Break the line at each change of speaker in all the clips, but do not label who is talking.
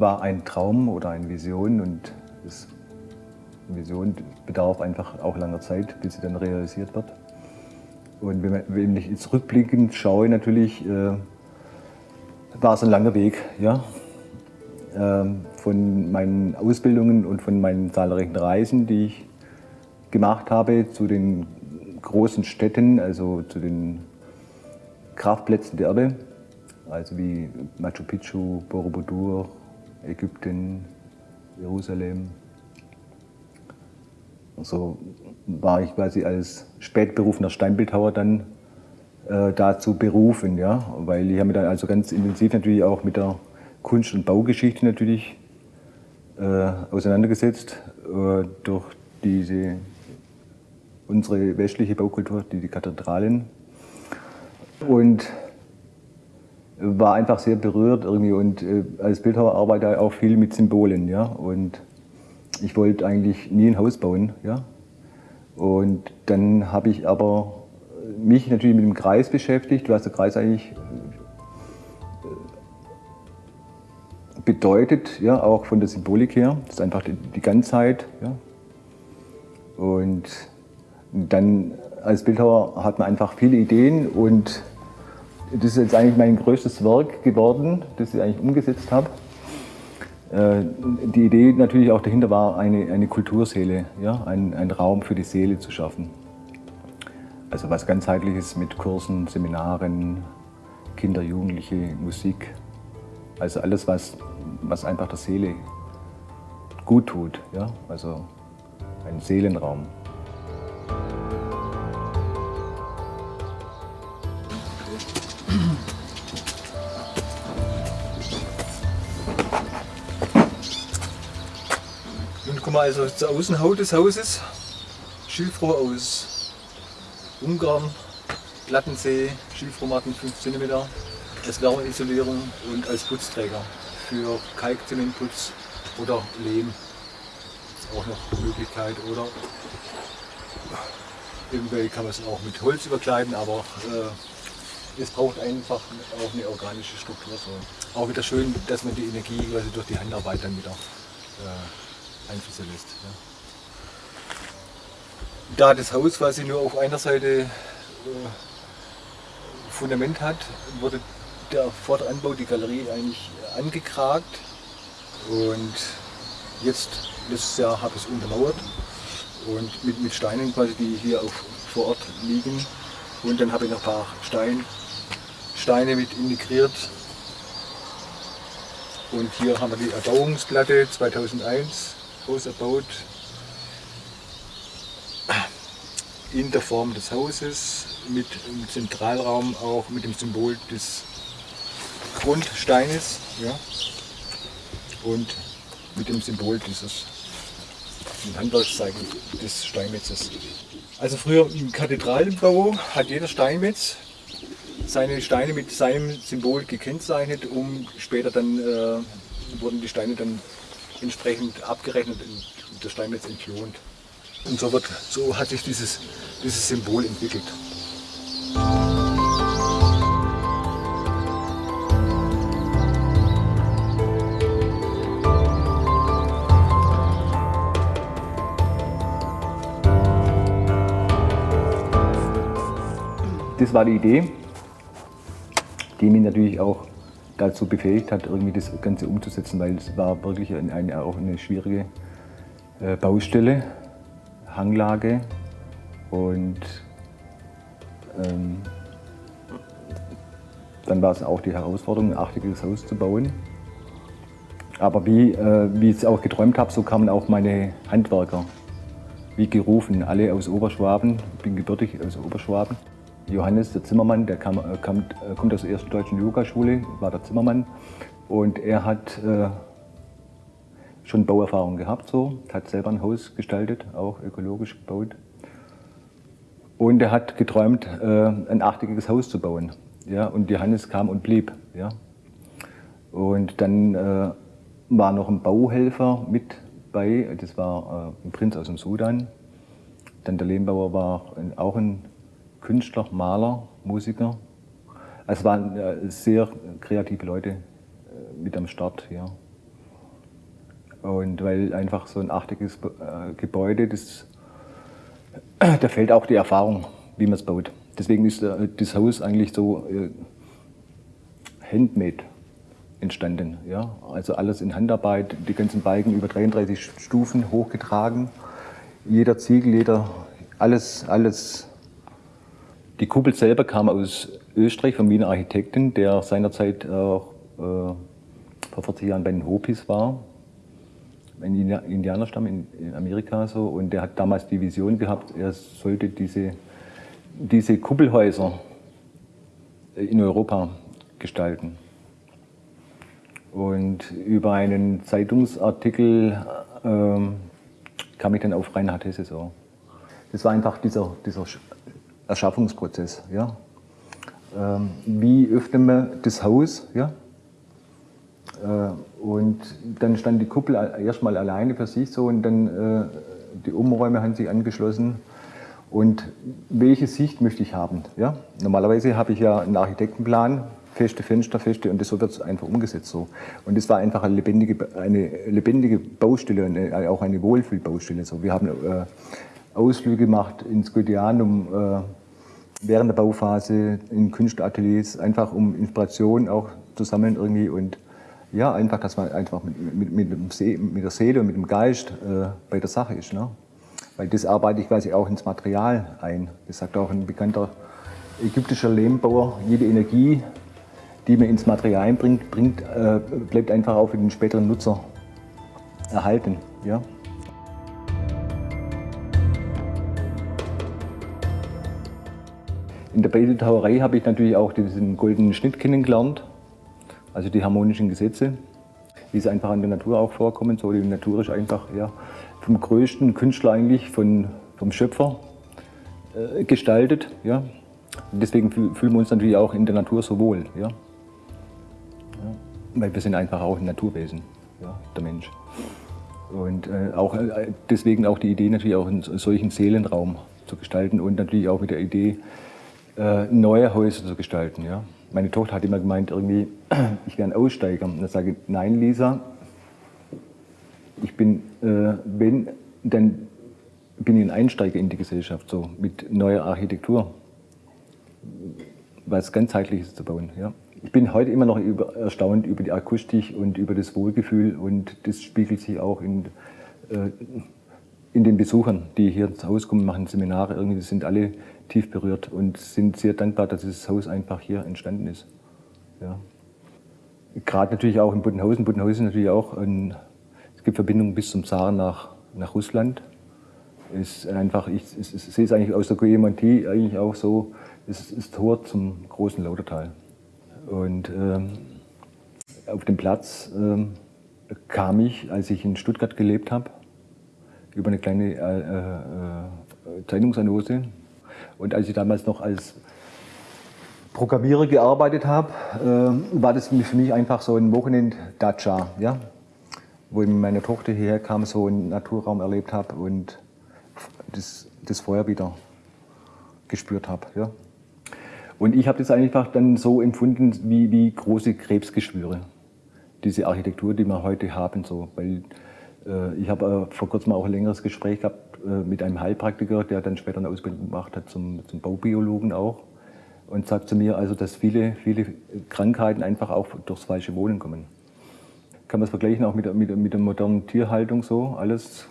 war ein Traum oder eine Vision und das Vision bedarf einfach auch langer Zeit, bis sie dann realisiert wird. Und wenn, man, wenn ich jetzt rückblickend schaue, natürlich äh, war es ein langer Weg, ja. Ähm, von meinen Ausbildungen und von meinen zahlreichen Reisen, die ich gemacht habe zu den großen Städten, also zu den Kraftplätzen der Erde, also wie Machu Picchu, Borobudur, Ägypten, Jerusalem. So war ich quasi als spätberufener Steinbildhauer dann äh, dazu berufen, ja, weil ich habe mich dann also ganz intensiv natürlich auch mit der Kunst- und Baugeschichte natürlich äh, auseinandergesetzt äh, durch diese unsere westliche Baukultur, die, die Kathedralen und war einfach sehr berührt irgendwie und äh, als Bildhauer arbeite ich auch viel mit Symbolen, ja, und ich wollte eigentlich nie ein Haus bauen, ja, und dann habe ich aber mich natürlich mit dem Kreis beschäftigt, was der Kreis eigentlich bedeutet, ja, auch von der Symbolik her. Das ist einfach die, die Ganzheit. Ja. Und dann als Bildhauer hat man einfach viele Ideen und das ist jetzt eigentlich mein größtes Werk geworden, das ich eigentlich umgesetzt habe. Äh, die Idee natürlich auch dahinter war, eine, eine Kulturseele, ja, einen, einen Raum für die Seele zu schaffen. Also was ganzheitliches mit Kursen, Seminaren, Kinder, Jugendliche, Musik. Also alles, was was einfach der Seele gut tut. Ja? Also ein Seelenraum.
Wir also zur Außenhaut des Hauses. Schilfrohr aus Ungarn, Plattensee, Schilfrohrmatten 5 cm, als Wärmeisolierung und als Putzträger für Kalkzementputz oder Lehm. Das ist auch noch eine Möglichkeit. Oder eventuell kann man es auch mit Holz überkleiden, aber äh, es braucht einfach auch eine organische Struktur. So. Auch wieder schön, dass man die Energie quasi durch die Handarbeit dann wieder äh, einfließen lässt. Ja. Da das Haus quasi nur auf einer Seite äh, Fundament hat, wurde der Vorderanbau, die Galerie eigentlich angekragt und jetzt letztes Jahr habe ich es untermauert und mit, mit Steinen quasi, die hier auch vor Ort liegen und dann habe ich noch ein paar Stein, Steine mit integriert und hier haben wir die Erbauungsplatte 2001 auserbaut in der Form des Hauses mit dem Zentralraum auch mit dem Symbol des Grundsteines ja, und mit dem Symbol dieses Handwerkszeichen des Steinmetzes. Also früher im Kathedralenbau hat jeder Steinmetz seine Steine mit seinem Symbol gekennzeichnet, um später dann äh, wurden die Steine dann entsprechend abgerechnet und der Steinmetz entlohnt. Und so, wird, so hat sich dieses, dieses Symbol entwickelt.
Das war die Idee, die mich natürlich auch dazu befähigt hat, irgendwie das Ganze umzusetzen, weil es war wirklich eine, eine auch eine schwierige äh, Baustelle, Hanglage und ähm, dann war es auch die Herausforderung, ein achtiges Haus zu bauen. Aber wie, äh, wie ich es auch geträumt habe, so kamen auch meine Handwerker wie gerufen, alle aus Oberschwaben. Ich bin gebürtig aus Oberschwaben. Johannes, der Zimmermann, der kam, äh, kam, äh, kommt aus der ersten deutschen Yogaschule, war der Zimmermann. Und er hat äh, schon Bauerfahrung gehabt, so, hat selber ein Haus gestaltet, auch ökologisch gebaut. Und er hat geträumt, äh, ein achteckige Haus zu bauen. Ja, und Johannes kam und blieb. Ja. Und dann äh, war noch ein Bauhelfer mit bei, das war äh, ein Prinz aus dem Sudan. Dann der Lehmbauer war auch ein Künstler, Maler, Musiker. Es waren sehr kreative Leute äh, mit am Start hier. Und weil einfach so ein achtiges äh, Gebäude, das, da fehlt auch die Erfahrung, wie man es baut. Deswegen ist äh, das Haus eigentlich so äh, handmade entstanden. Ja? Also alles in Handarbeit, die ganzen Balken über 33 Stufen hochgetragen. Jeder Ziegel, jeder, alles, alles. Die Kuppel selber kam aus Österreich vom Wiener Architekten, der seinerzeit auch äh, vor 40 Jahren bei den Hopis war, ein Indianerstamm in, in Amerika so. Und der hat damals die Vision gehabt, er sollte diese, diese Kuppelhäuser in Europa gestalten. Und über einen Zeitungsartikel ähm, kam ich dann auf Reinhard Hesse so. Das war einfach dieser, dieser Erschaffungsprozess. Ja? Ähm, wie öffnen wir das Haus? Ja? Äh, und dann stand die Kuppel erstmal alleine für sich so und dann äh, die Umräume haben sich angeschlossen. Und welche Sicht möchte ich haben? Ja? Normalerweise habe ich ja einen Architektenplan, feste Fenster, feste und das so wird es einfach umgesetzt so. Und das war einfach eine lebendige, eine lebendige Baustelle und äh, auch eine Wohlfühlbaustelle. So. Wir haben äh, Ausflüge gemacht ins äh, während der Bauphase, in Künstlerateliers, einfach um Inspiration auch zu sammeln irgendwie und ja, einfach, dass man einfach mit, mit, mit, See, mit der Seele und mit dem Geist äh, bei der Sache ist. Ne? Weil das arbeite ich quasi auch ins Material ein. Das sagt auch ein bekannter ägyptischer Lehmbauer, jede Energie, die man ins Material bringt, bringt äh, bleibt einfach auch für den späteren Nutzer erhalten. Ja? In der Bildhauerei habe ich natürlich auch diesen goldenen Schnitt kennengelernt, also die harmonischen Gesetze, wie sie einfach in der Natur auch vorkommen. So, die Natur ist einfach ja, vom größten Künstler eigentlich, von, vom Schöpfer äh, gestaltet. Ja. deswegen fühlen wir uns natürlich auch in der Natur so wohl. Ja. Weil wir sind einfach auch ein Naturwesen, ja, der Mensch. Und äh, auch, äh, deswegen auch die Idee, natürlich auch einen solchen Seelenraum zu gestalten und natürlich auch mit der Idee, neue Häuser zu gestalten. Ja. Meine Tochter hat immer gemeint, irgendwie, ich wäre ein Aussteiger. Und dann sage ich, nein, Lisa, ich bin, äh, wenn, dann bin ich ein Einsteiger in die Gesellschaft, so mit neuer Architektur, was ganzheitliches zu bauen. Ja ich bin heute immer noch über, erstaunt über die Akustik und über das Wohlgefühl und das spiegelt sich auch in, äh, in den Besuchern, die hier ins Haus kommen, machen Seminare, irgendwie sind alle tief berührt und sind sehr dankbar, dass das Haus einfach hier entstanden ist. Ja. Gerade natürlich auch in Buddenhausen. Buddenhausen ist natürlich auch ein, es gibt Verbindungen bis zum Saar nach, nach Russland. Ist einfach, ich, ich, ich sehe es eigentlich aus der Goyemontie eigentlich auch so, es ist Tor zum großen Lautertal. Und ähm, auf dem Platz ähm, kam ich, als ich in Stuttgart gelebt habe, über eine kleine äh, äh, Zeitungsannose. Und als ich damals noch als Programmierer gearbeitet habe, äh, war das für mich einfach so ein Wochenend-Datscha, ja? wo ich mit meiner Tochter hierher kam, so einen Naturraum erlebt habe und das, das Feuer wieder gespürt habe. Ja? Und ich habe das einfach dann so empfunden wie, wie große Krebsgeschwüre, diese Architektur, die wir heute haben. So. Weil, äh, ich habe äh, vor kurzem auch ein längeres Gespräch gehabt mit einem Heilpraktiker, der dann später eine Ausbildung gemacht hat zum, zum Baubiologen auch. Und sagt zu mir, also, dass viele, viele Krankheiten einfach auch durchs falsche Wohnen kommen. Kann man es vergleichen auch mit, mit, mit der modernen Tierhaltung so, alles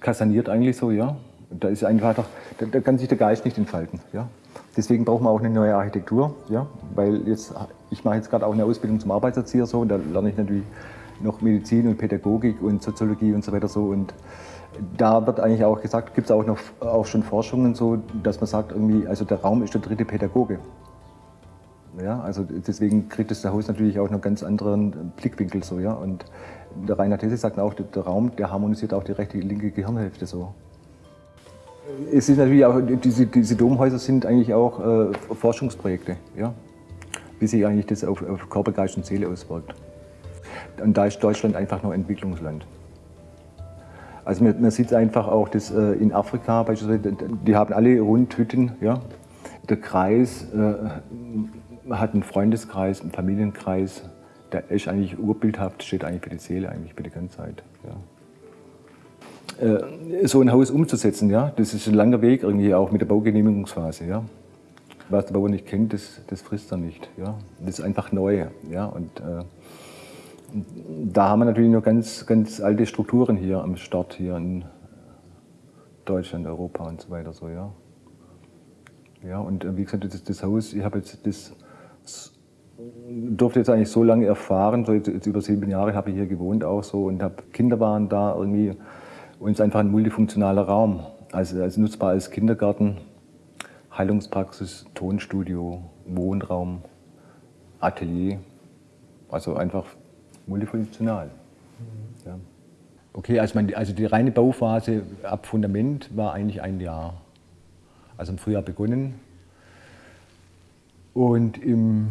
kassaniert eigentlich so, ja. Da ist einfach, da, da kann sich der Geist nicht entfalten, ja. Deswegen brauchen wir auch eine neue Architektur, ja, weil jetzt, ich mache jetzt gerade auch eine Ausbildung zum Arbeitserzieher so und da lerne ich natürlich noch Medizin und Pädagogik und Soziologie und so weiter so und da wird eigentlich auch gesagt, gibt es auch noch auch schon Forschungen so, dass man sagt irgendwie, also der Raum ist der dritte Pädagoge. Ja, also deswegen kriegt das der Haus natürlich auch noch ganz anderen Blickwinkel so, ja. Und der Rainer These sagt auch, der Raum, der harmonisiert auch die rechte, linke Gehirnhälfte so. Es ist natürlich auch, diese, diese Domhäuser sind eigentlich auch äh, Forschungsprojekte, ja? wie sich eigentlich das auf, auf Körper, Geist und Seele auswirkt. Und da ist Deutschland einfach noch Entwicklungsland. Also man, man sieht einfach auch, dass äh, in Afrika beispielsweise, die haben alle Rundhütten. Ja? Der Kreis äh, hat einen Freundeskreis, einen Familienkreis. der ist eigentlich urbildhaft, steht eigentlich für die Seele, eigentlich für die ganze Zeit. Ja. Äh, so ein Haus umzusetzen, ja, das ist ein langer Weg irgendwie auch mit der Baugenehmigungsphase. Ja. Was der Bauer nicht kennt, das, das frisst er nicht. Ja. Das ist einfach neu. Ja. Und, äh, da haben wir natürlich noch ganz, ganz alte Strukturen hier am Start, hier in Deutschland, Europa und so weiter. So, ja. Ja, und äh, wie gesagt, das, das Haus, ich habe jetzt das, durfte jetzt eigentlich so lange erfahren, so jetzt, jetzt über sieben Jahre habe ich hier gewohnt auch so und habe Kinder waren da irgendwie und es ist einfach ein multifunktionaler Raum, also, also nutzbar als Kindergarten, Heilungspraxis, Tonstudio, Wohnraum, Atelier, also einfach multifunktional. Mhm. Ja. Okay, also, mein, also die reine Bauphase ab Fundament war eigentlich ein Jahr. Also im Frühjahr begonnen. Und im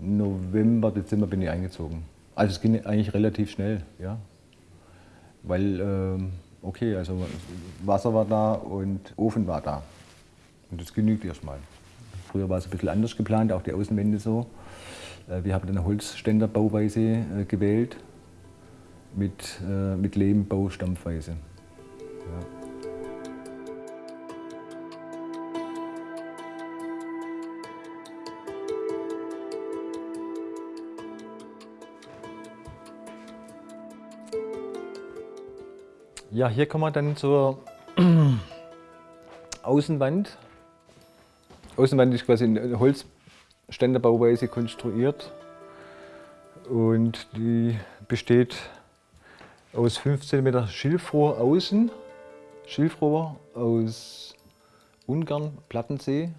November, Dezember bin ich eingezogen. Also es ging eigentlich relativ schnell, ja. Weil, ähm, okay, also Wasser war da und Ofen war da. Und das genügt erstmal. Früher war es ein bisschen anders geplant, auch die Außenwände so. Äh, wir haben eine Holzständerbauweise äh, gewählt mit, äh, mit Lehmbaustampfweise. Ja. Ja, hier kommen wir dann zur Außenwand. Außenwand ist quasi in Holzständerbauweise konstruiert und die besteht aus 15 Meter Schilfrohr außen, Schilfrohr aus Ungarn, Plattensee.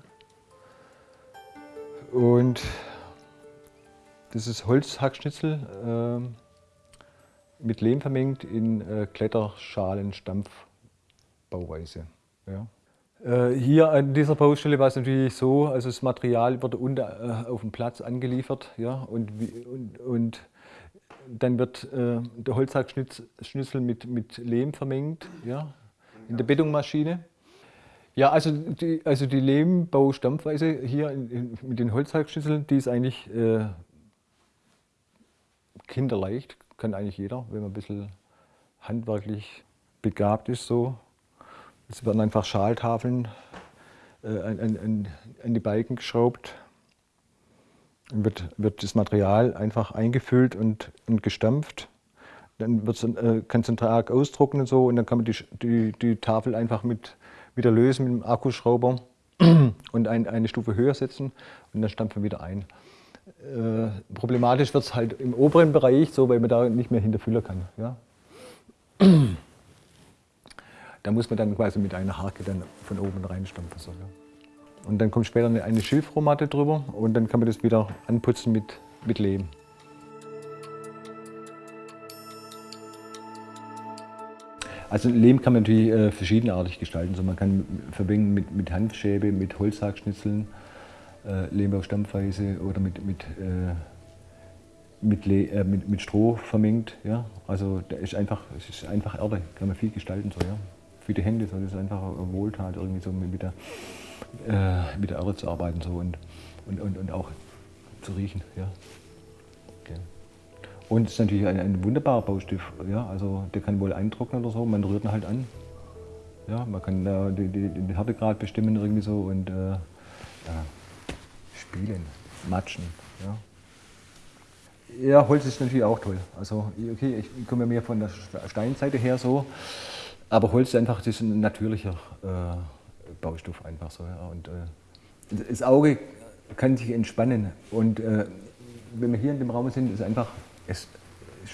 Und das ist Holzhackschnitzel äh, mit Lehm vermengt in äh, Kletterschalen-Stampfbauweise. Ja. Äh, hier an dieser Baustelle war es natürlich so, also das Material wurde unten äh, auf dem Platz angeliefert ja, und, und, und dann wird äh, der Holzhackschnitzel mit, mit Lehm vermengt, ja, in der Betonmaschine. Ja, also die, also die Lehmbaustampfweise hier in, in, mit den Holzhackschnitzeln, die ist eigentlich äh, kinderleicht, kann eigentlich jeder, wenn man ein bisschen handwerklich begabt ist. So. Es werden einfach Schaltafeln äh, an, an, die Balken geschraubt wird, wird das Material einfach eingefüllt und, und gestampft. Dann äh, kann es einen Tag ausdrucken und so und dann kann man die, die, die Tafel einfach mit, wieder lösen mit dem Akkuschrauber und ein, eine Stufe höher setzen und dann stampfen wir wieder ein. Äh, problematisch wird es halt im oberen Bereich, so, weil man da nicht mehr hinterfüllen kann. Ja? Da muss man dann quasi mit einer Hake dann von oben reinstampfen. So, ja? Und dann kommt später eine Schilfrohmatte drüber und dann kann man das wieder anputzen mit, mit Lehm. Also Lehm kann man natürlich äh, verschiedenartig gestalten. Also man kann verbinden mit, mit Handschäbe, mit Holzhackschnitzeln, äh, Lehm auf Stampfweise oder mit, mit, äh, mit, äh, mit, mit, Stroh vermengt. Ja? Also da ist einfach, es ist einfach Erde, kann man viel gestalten. So, ja? Die Hände, so, das ist einfach Wohltat irgendwie so mit der äh, mit der Erde zu arbeiten so und, und, und, und auch zu riechen. Ja. Okay. Und es ist natürlich ein, ein wunderbarer Baustift. Ja. Also der kann wohl eintrocknen oder so, man rührt ihn halt an. Ja, man kann äh, den Härtegrad bestimmen irgendwie so und äh, ja, spielen, matschen. Ja. Ja, Holz ist natürlich auch toll. Also, okay, ich komme mehr von der Steinseite her so, aber Holz ist einfach das ist ein natürlicher äh, Baustoff einfach so. Ja. Und, äh, das Auge kann sich entspannen und äh, wenn wir hier in dem Raum sind, ist einfach, es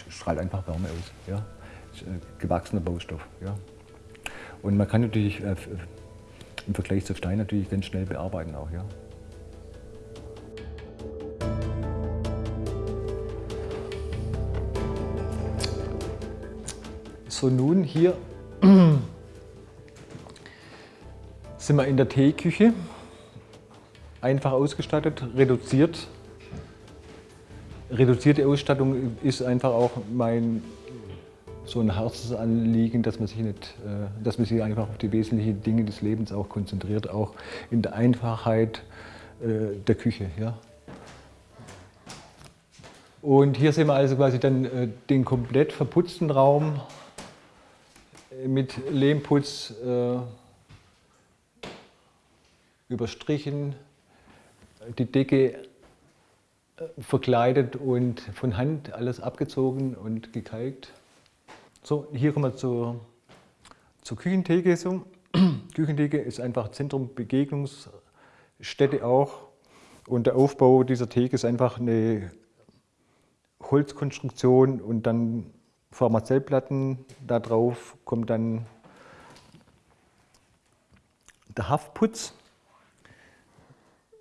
strahlt einfach Wärme aus. Ja. Ist, gewachsener Baustoff. Ja. Und man kann natürlich äh, im Vergleich zu Stein natürlich ganz schnell bearbeiten auch. Ja. So nun hier sind wir in der Teeküche, einfach ausgestattet, reduziert. Reduzierte Ausstattung ist einfach auch mein so ein Herzensanliegen, dass man sich nicht, äh, dass man sich einfach auf die wesentlichen Dinge des Lebens auch konzentriert, auch in der Einfachheit äh, der Küche. Ja. Und hier sehen wir also quasi dann äh, den komplett verputzten Raum mit Lehmputz äh, überstrichen, die Decke äh, verkleidet und von Hand alles abgezogen und gekalkt. So, hier kommen wir zur, zur Küchentheke. So. Küchentheke ist einfach Zentrum, Begegnungsstätte auch. Und der Aufbau dieser Theke ist einfach eine Holzkonstruktion und dann Pharmazellplatten. Da drauf kommt dann der Haftputz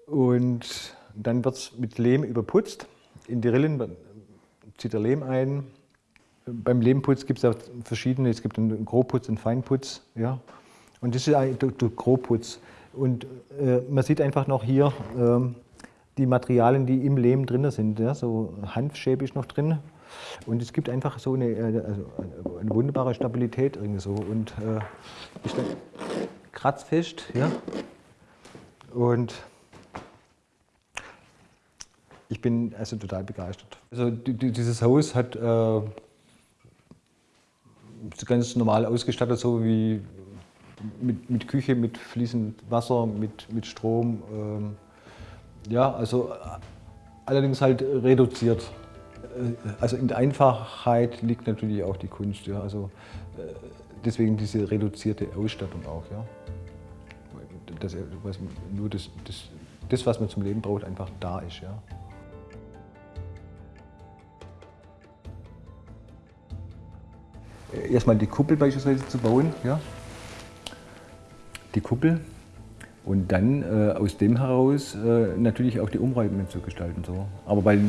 und dann wird es mit Lehm überputzt. In die Rillen zieht der Lehm ein. Beim Lehmputz gibt es auch verschiedene, es gibt einen Grobputz, einen Feinputz. Ja. Und das ist eigentlich der Grobputz. Und äh, man sieht einfach noch hier, äh, die Materialien, die im Lehm drin sind. Ja, so Hanfschäbe ist noch drin. Und es gibt einfach so eine, äh, also eine wunderbare Stabilität irgendwie so. Und äh, ist dann kratzfest. Ja. Und ich bin also total begeistert. Also dieses Haus hat äh, ganz normal ausgestattet, so wie mit, mit Küche, mit fließend Wasser, mit, mit Strom. Ähm, ja, also allerdings halt reduziert. Äh, also in der Einfachheit liegt natürlich auch die Kunst. Ja. Also äh, deswegen diese reduzierte Ausstattung auch. Ja. Dass was, nur das, das, das, was man zum Leben braucht, einfach da ist. Ja. Erstmal die Kuppel beispielsweise zu bauen. Ja. Die Kuppel und dann äh, aus dem heraus äh, natürlich auch die Umräume zu gestalten. So. Aber weil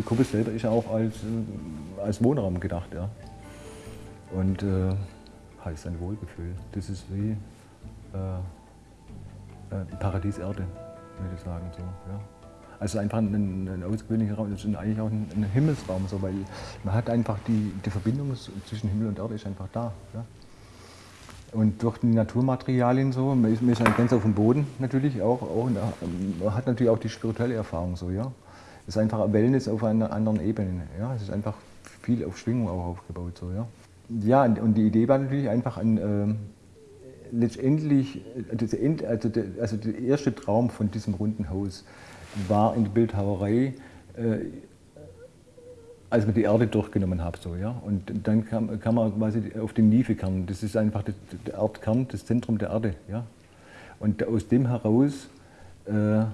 die Kuppel selber ist ja auch als, äh, als Wohnraum gedacht. Ja. Und äh, heißt ein Wohlgefühl. Das ist wie äh, äh Paradies Erde, würde ich sagen. So, ja. Also einfach ein, ein ausgewöhnlicher Raum, das ist eigentlich auch ein, ein Himmelsraum, so, weil man hat einfach die, die Verbindung zwischen Himmel und Erde ist einfach da. Ja. Und durch die Naturmaterialien so, man ist, man ist ganz auf dem Boden natürlich auch, auch man hat natürlich auch die spirituelle Erfahrung so, ja. Es ist einfach Wellness auf einer anderen Ebene, ja. Es ist einfach viel auf Schwingung auch aufgebaut so, ja. Ja, und die Idee war natürlich einfach ein, äh, letztendlich, also der, also der erste Traum von diesem runden Haus war in der Bildhauerei, äh, als man die Erde durchgenommen hat. So, ja? Und dann kam, kam man quasi auf den Niefekern. Das ist einfach der, der Erdkern, das Zentrum der Erde. Ja? Und aus dem heraus äh,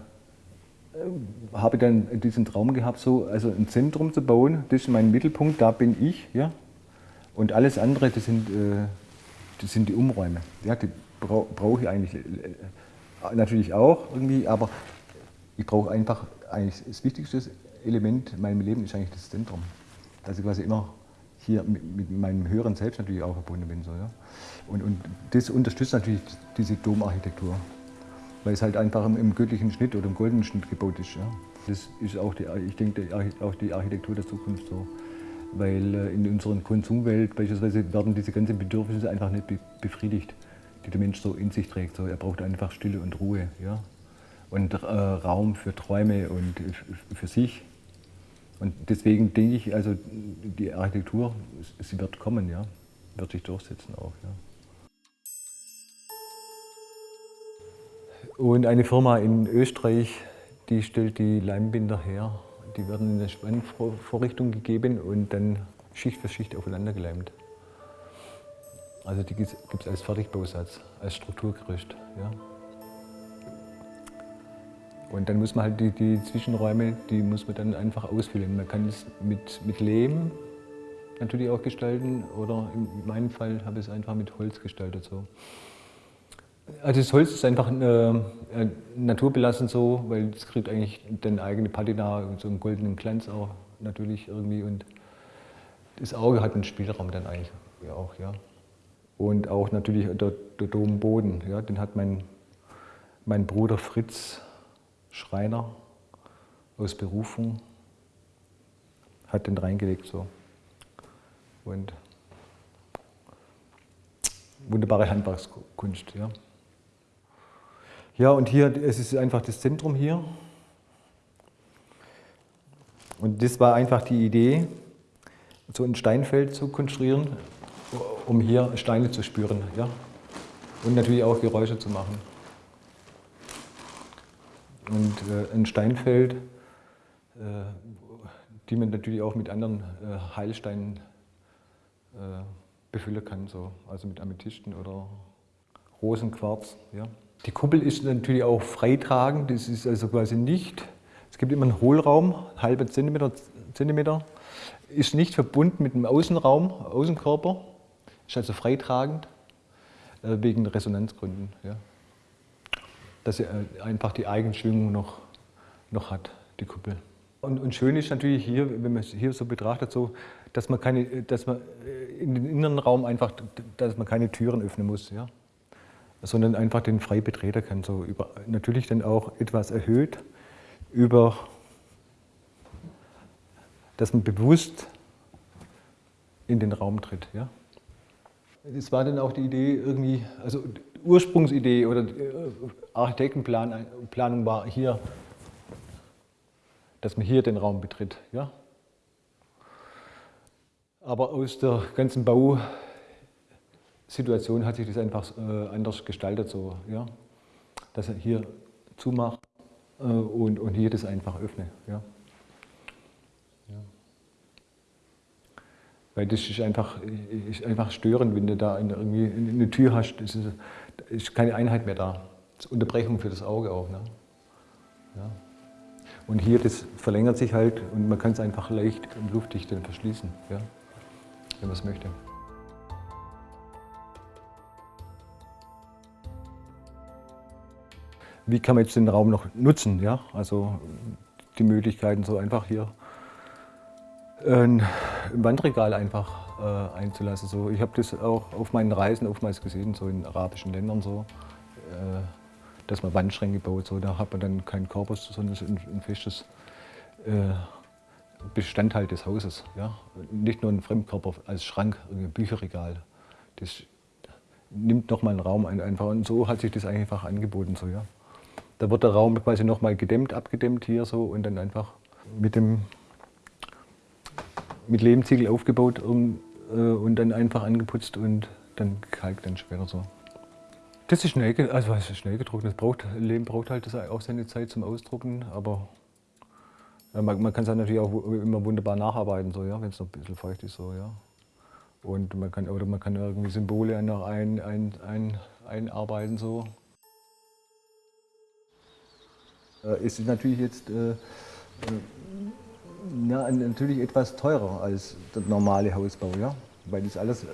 habe ich dann diesen Traum gehabt, so, also ein Zentrum zu bauen, das ist mein Mittelpunkt, da bin ich. Ja? Und alles andere, das sind, äh, das sind die Umräume. Ja? Die brauche brauch ich eigentlich äh, natürlich auch irgendwie, aber ich brauche einfach eigentlich das Wichtigste Element in meinem Leben ist eigentlich das Zentrum. Dass ich quasi immer hier mit, mit meinem höheren Selbst natürlich auch verbunden bin. So, ja. und, und das unterstützt natürlich diese Domarchitektur, weil es halt einfach im, im, göttlichen Schnitt oder im goldenen Schnitt gebaut ist. Ja. Das ist auch, die, ich denke, auch die Architektur der Zukunft so. Weil äh, in unserer Konsumwelt beispielsweise werden diese ganzen Bedürfnisse einfach nicht befriedigt, die der Mensch so in sich trägt. So, er braucht einfach Stille und Ruhe ja. und äh, Raum für Träume und für sich. Und deswegen denke ich, also die Architektur, sie wird kommen, ja, wird sich durchsetzen auch. Ja. Und eine Firma in Österreich, die stellt die Leimbinder her. Die werden in eine Spannvorrichtung gegeben und dann Schicht für Schicht aufeinander geleimt. Also die gibt es als Fertigbausatz, als Strukturgerüst. Ja. Und dann muss man halt die, die, Zwischenräume, die muss man dann einfach ausfüllen. Man kann es mit, mit Lehm natürlich auch gestalten oder in meinem Fall habe ich es einfach mit Holz gestaltet. So. Also das Holz ist einfach äh, naturbelassen so, weil es kriegt eigentlich dann eigene Patina und so einen goldenen Glanz auch natürlich irgendwie und das Auge hat einen Spielraum dann eigentlich auch, ja. Und auch natürlich der, der Domboden, ja, den hat mein, mein Bruder Fritz Schreiner aus Berufung, hat den reingelegt so. Und wunderbare Handwerkskunst. Ja. Ja, und hier, es ist einfach das Zentrum hier. Und das war einfach die Idee, so ein Steinfeld zu konstruieren, um hier Steine zu spüren. Ja? Und natürlich auch Geräusche zu machen. Und äh, ein Steinfeld, äh, die man natürlich auch mit anderen äh, Heilsteinen äh, befüllen kann, so. also mit Amethysten oder Rosenquarz. Ja. Die Kuppel ist natürlich auch freitragend, das ist also quasi nicht, es gibt immer einen Hohlraum, halbe Zentimeter, Zentimeter, ist nicht verbunden mit dem Außenraum, Außenkörper, ist also freitragend äh, wegen Resonanzgründen. Ja. Dass sie äh, einfach die Eigenschwingung noch, noch hat, die Kuppel. Und, und, schön ist natürlich hier, wenn man es hier so betrachtet, so, dass man, keine, dass man äh, in den inneren Raum einfach, dass man keine Türen öffnen muss. Ja sondern einfach den frei betreten kann. So über, natürlich dann auch etwas erhöht über, dass man bewusst in den Raum tritt. Ja? Es war dann auch die Idee irgendwie, also Ursprungsidee oder äh, Architektenplanung war hier, dass man hier den Raum betritt. Ja? Aber aus der ganzen Bau Situation hat sich das einfach äh, anders gestaltet, so, ja? dass er hier zumacht äh, und, und hier das einfach öffne. Ja? ja? Weil das ist einfach, ist einfach störend, wenn du da irgendwie eine Tür hast, ist, ist keine Einheit mehr da. Das ist Unterbrechung für das Auge auch. Ne? Ja. Und hier, das verlängert sich halt und man kann es einfach leicht und luftdicht dann verschließen, ja? wenn man es möchte. Wie kann man jetzt den Raum noch nutzen? Ja? Also die Möglichkeiten so einfach hier ein Wandregal einfach äh, einzulassen. So, ich habe das auch auf meinen Reisen oftmals gesehen, so in arabischen Ländern so, äh, dass man Wandschränke baut. So, da hat man dann keinen Korpus, sondern ein, ein festes äh, Bestandteil des Hauses. Ja? Nicht nur ein Fremdkörper als Schrank, ein Bücherregal. Das nimmt nochmal einen Raum ein einfach und so hat sich das einfach angeboten. So, ja? Da wird der Raum quasi nochmal gedämmt, abgedämmt hier so und dann einfach mit dem mit Lehmziegel aufgebaut um, äh, und dann einfach angeputzt und dann kalkt dann später so. Das ist schnell, also was ist schnell gedruckt. Das braucht, Lehm braucht halt auch seine Zeit zum Ausdrucken, aber ja, man, man kann es natürlich auch immer wunderbar nacharbeiten, so, ja, wenn es noch ein bisschen feucht ist. So, ja. Und man kann, oder man kann irgendwie Symbole noch ein, ein, ein, einarbeiten. So. Äh, es ist natürlich jetzt äh, äh, ja, natürlich etwas teurer als der normale Hausbau, ja? weil das alles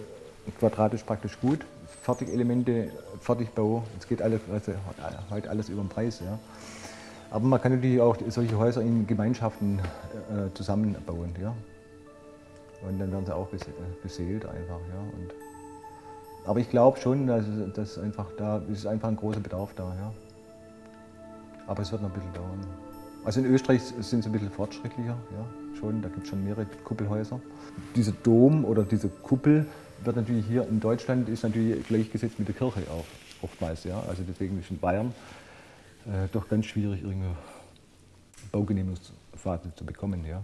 quadratisch praktisch gut, Fertigelemente, Fertigbau, es geht alles, also heute alles über den Preis. Ja? Aber man kann natürlich auch solche Häuser in Gemeinschaften äh, zusammenbauen. Ja? Und dann werden sie auch beseelt einfach. Ja? Und, aber ich glaube schon, dass, dass einfach da ist einfach ein großer Bedarf da. Ja? Aber es wird noch ein bisschen dauern. Also in Österreich sind sie ein bisschen fortschrittlicher, ja, schon. Da gibt es schon mehrere Kuppelhäuser. Dieser Dom oder diese Kuppel wird natürlich hier in Deutschland ist natürlich gleichgesetzt mit der Kirche auch oftmals. Ja. Also deswegen ist in Bayern äh, doch ganz schwierig, irgendeine Baugenehmigungsphase zu bekommen. Ja.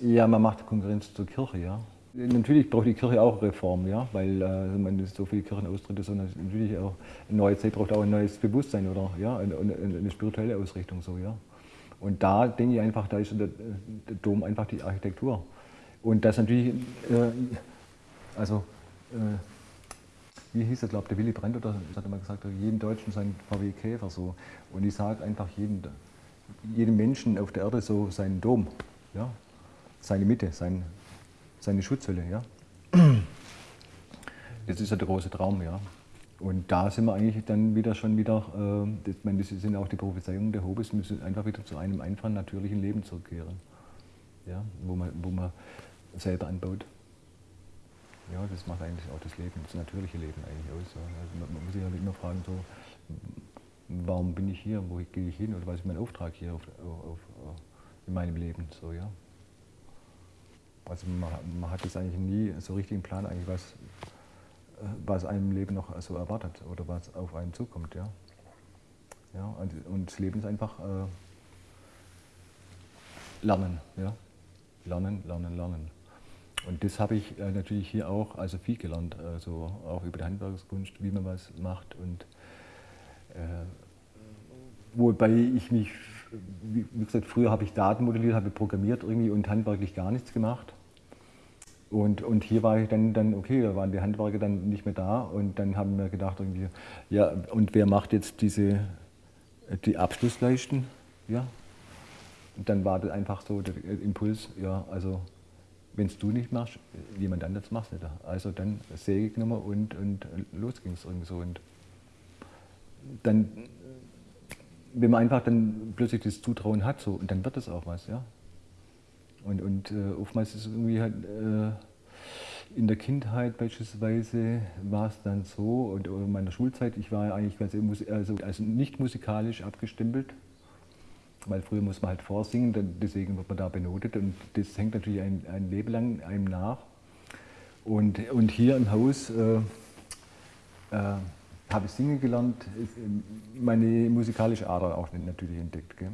ja, man macht Konkurrenz zur Kirche, ja. Natürlich braucht die Kirche auch Reform, ja, weil äh, man so viele Kirchenaustritte, sondern natürlich auch eine neue Zeit braucht auch ein neues Bewusstsein oder ja, eine, eine spirituelle Ausrichtung so, ja. Und da denke ich einfach, da ist der, der Dom einfach die Architektur. Und das natürlich, äh, also äh, wie hieß er, glaube der Willy Brandt oder das hat er mal gesagt, jeden Deutschen sein VW Käfer so. Und ich sage einfach jedem, jedem Menschen auf der Erde so seinen Dom, ja, seine Mitte, sein, seine Schutzhülle. Ja? Das ist ja der große Traum. Ja? Und da sind wir eigentlich dann wieder schon wieder, äh, das, meine, das sind auch die Prophezeiungen der Hobes, müssen einfach wieder zu einem einfachen, natürlichen Leben zurückkehren. Ja? Wo, man, wo man selber anbaut. Ja, das macht eigentlich auch das Leben, das natürliche Leben eigentlich aus. Ja. Also man, man, muss sich halt immer fragen, so, warum bin ich hier, wo gehe ich hin oder was ist mein Auftrag hier auf, auf, auf, in meinem Leben. So, ja. Also man, man, hat jetzt eigentlich nie so richtig einen Plan, eigentlich was, was einem Leben noch so erwartet oder was auf einen zukommt. Ja? Ja, und, und das Leben ist einfach äh, Lernen. Ja? lernen, lernen, lernen. Und das habe ich äh, natürlich hier auch also viel gelernt, also auch über die Handwerkskunst, wie man was macht. Und äh, wobei ich mich, wie gesagt, früher habe ich Daten modelliert, habe programmiert irgendwie und handwerklich gar nichts gemacht. Und, und hier war ich dann, dann, okay, da waren die Handwerker dann nicht mehr da und dann haben wir gedacht, irgendwie, ja, und wer macht jetzt diese, die Abschlussleisten? Ja. Und dann war das einfach so der Impuls, ja, also wenn es du nicht machst, jemand anderes macht es nicht. Also dann Säge genommen und, und los ging es irgendwie so. Und dann, wenn man einfach dann plötzlich das Zutrauen hat, so, und dann wird es auch was, ja. Und, und äh, oftmals ist es irgendwie halt, äh, in der Kindheit beispielsweise war es dann so, und in meiner Schulzeit, ich war eigentlich also, also nicht musikalisch abgestempelt, weil früher muss man halt vorsingen, dann, deswegen wird man da benotet und das hängt natürlich ein, ein Leben lang einem nach. Und, und hier im Haus äh, äh, habe ich singen gelernt, meine musikalische Ader auch natürlich entdeckt. Gell?